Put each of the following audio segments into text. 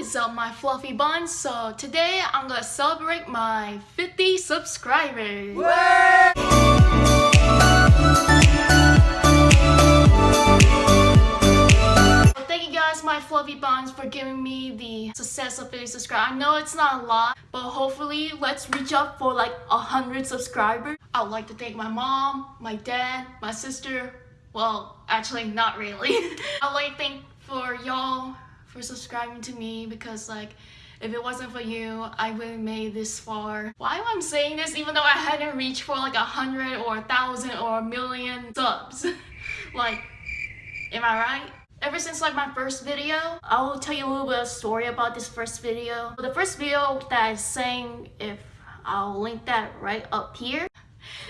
is up my fluffy buns? So today I'm gonna celebrate my 50 subscribers. Thank you guys my fluffy buns for giving me the success of 50 subscribers. I know it's not a lot, but hopefully let's reach up for like 100 subscribers. I would like to thank my mom, my dad, my sister. Well, actually not really. I'd like to thank for y'all for subscribing to me because like if it wasn't for you, I wouldn't made this far. Why am I saying this even though I hadn't reached for like a hundred or a thousand or a million subs? like, am I right? Ever since like my first video, I will tell you a little bit of story about this first video. The first video that I sang, if I'll link that right up here.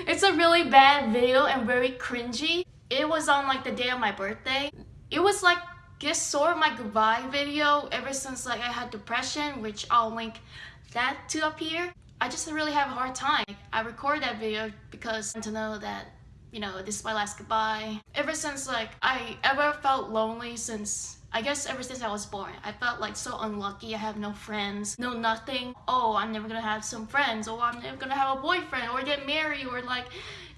It's a really bad video and very cringy. It was on like the day of my birthday. It was like guess sort of my goodbye video ever since like I had depression, which I'll link that to up here. I just really have a hard time. I record that video because to know that, you know, this is my last goodbye. Ever since like I ever felt lonely since I guess ever since I was born, I felt like so unlucky. I have no friends, no nothing. Oh, I'm never gonna have some friends, or I'm never gonna have a boyfriend, or get married, or like,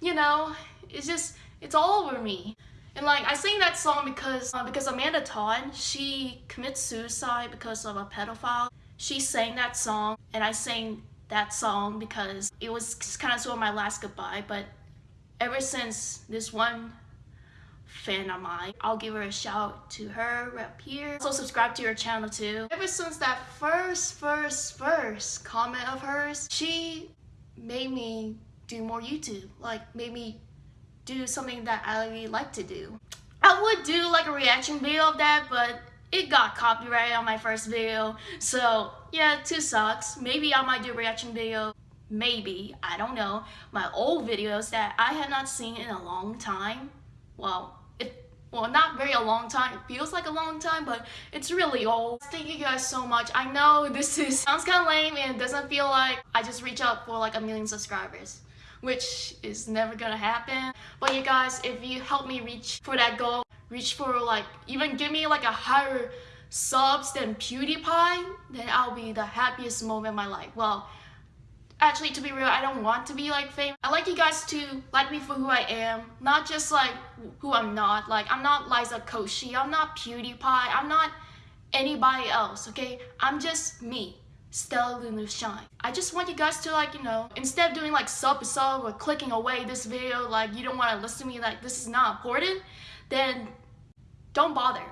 you know, it's just, it's all over me. And like I sing that song because uh, because Amanda Todd, she commits suicide because of a pedophile. She sang that song and I sang that song because it was kind of sort of my last goodbye. But ever since this one fan of mine, I'll give her a shout to her up here. Also subscribe to her channel too. Ever since that first, first, first comment of hers, she made me do more YouTube. Like made me do something that I really like to do. I would do like a reaction video of that, but it got copyrighted on my first video. So yeah, two sucks. Maybe I might do a reaction video. Maybe, I don't know. My old videos that I have not seen in a long time. Well, it, well, not very a long time. It feels like a long time, but it's really old. Thank you guys so much. I know this is sounds kind of lame and it doesn't feel like I just reach out for like a million subscribers which is never gonna happen. But you guys, if you help me reach for that goal, reach for like, even give me like a higher subs than PewDiePie, then I'll be the happiest moment of my life. Well, actually to be real, I don't want to be like famous. I like you guys to like me for who I am, not just like who I'm not. Like I'm not Liza Koshy, I'm not PewDiePie, I'm not anybody else, okay? I'm just me. Stella Lulu Shine. I just want you guys to like, you know, instead of doing like sub sub or clicking away this video, like you don't want to listen to me like this is not important, then don't bother,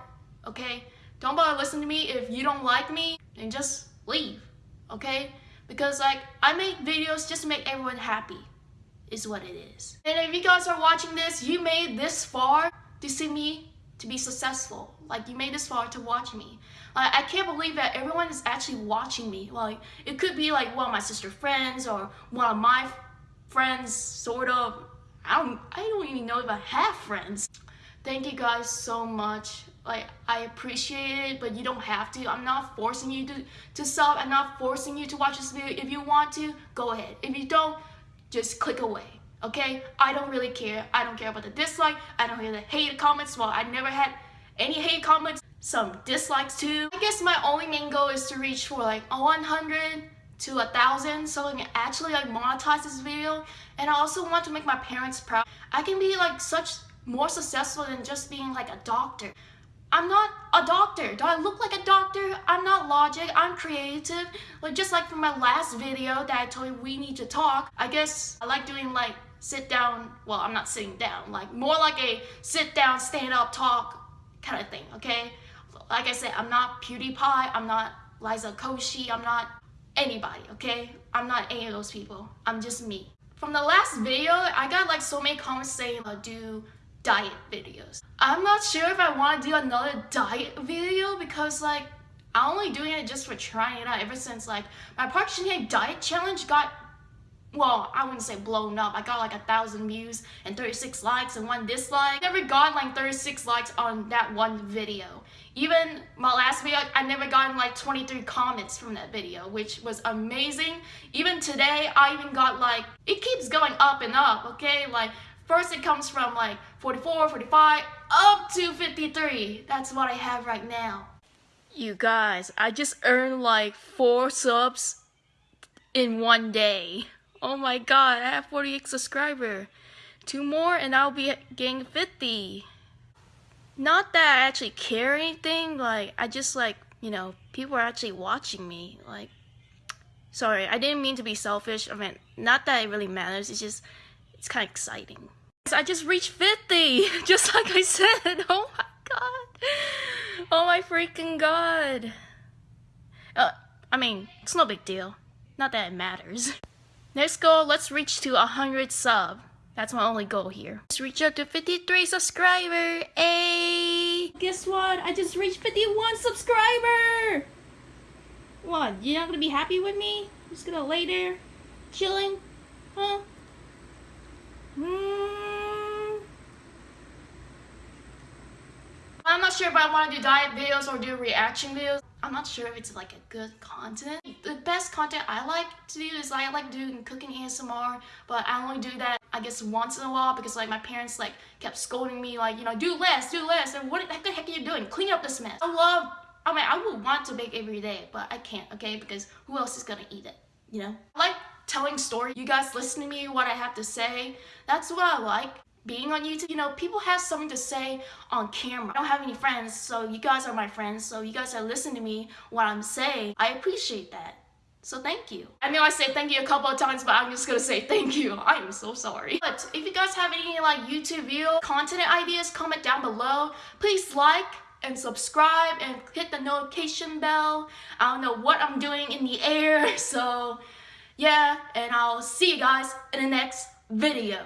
okay? Don't bother listening to me if you don't like me and just leave, okay? Because like, I make videos just to make everyone happy, is what it is. And if you guys are watching this, you made this far to see me to be successful. Like you made this far to watch me. Like, I can't believe that everyone is actually watching me. Like it could be like one of my sister friends or one of my friends, sort of. I don't, I don't even know if I have friends. Thank you guys so much. Like I appreciate it, but you don't have to. I'm not forcing you to to sub. I'm not forcing you to watch this video. If you want to, go ahead. If you don't, just click away okay? I don't really care. I don't care about the dislike. I don't hear the hate comments. Well, I never had any hate comments, some dislikes too. I guess my only main goal is to reach for like a 100 to a thousand so I can actually like monetize this video and I also want to make my parents proud. I can be like such more successful than just being like a doctor. I'm not a doctor. Do I look like a doctor? I'm not logic. I'm creative. Like just like from my last video that I told you we need to talk. I guess I like doing like sit down. Well, I'm not sitting down. Like more like a sit down, stand up, talk kind of thing, okay? Like I said, I'm not PewDiePie, I'm not Liza Koshy, I'm not anybody, okay? I'm not any of those people. I'm just me. From the last video, I got like so many comments saying I'll do diet videos. I'm not sure if I want to do another diet video because like I'm only doing it just for trying it out ever since like my Park Shin diet challenge got well, I wouldn't say blown up. I got like a thousand views and 36 likes and one dislike. Never got like 36 likes on that one video. Even my last video, I never gotten like 23 comments from that video, which was amazing. Even today, I even got like, it keeps going up and up, okay? Like, first it comes from like 44, 45, up to 53. That's what I have right now. You guys, I just earned like four subs in one day. Oh my god, I have 48 subscriber. Two more and I'll be getting 50. Not that I actually care anything, like I just like, you know, people are actually watching me. Like sorry, I didn't mean to be selfish. I mean, not that it really matters. It's just it's kind of exciting. I just reached 50, just like I said. Oh my god. Oh my freaking god. Uh, I mean, it's no big deal. Not that it matters. Next goal, let's reach to 100 sub. That's my only goal here. Let's reach up to 53 subscriber. Hey! Guess what? I just reached 51 subscriber! What? You're not gonna be happy with me? I'm Just gonna lay there? Chilling? Huh? Hmm. I'm not sure if I want to do diet videos or do reaction videos. I'm not sure if it's like a good content. The best content I like to do is I like doing cooking ASMR, but I only do that I guess once in a while because like my parents like kept scolding me like, you know, do less, do less, and what the heck are you doing? Clean up this mess. I love, I mean, I would want to bake every day, but I can't, okay? Because who else is gonna eat it, you know? I like telling stories. You guys listen to me, what I have to say. That's what I like being on YouTube, you know, people have something to say on camera. I don't have any friends, so you guys are my friends, so you guys are listening to me, what I'm saying. I appreciate that. So thank you. I know I said thank you a couple of times, but I'm just gonna say thank you. I am so sorry. But if you guys have any like YouTube video content ideas, comment down below. Please like and subscribe and hit the notification bell. I don't know what I'm doing in the air, so yeah. And I'll see you guys in the next video.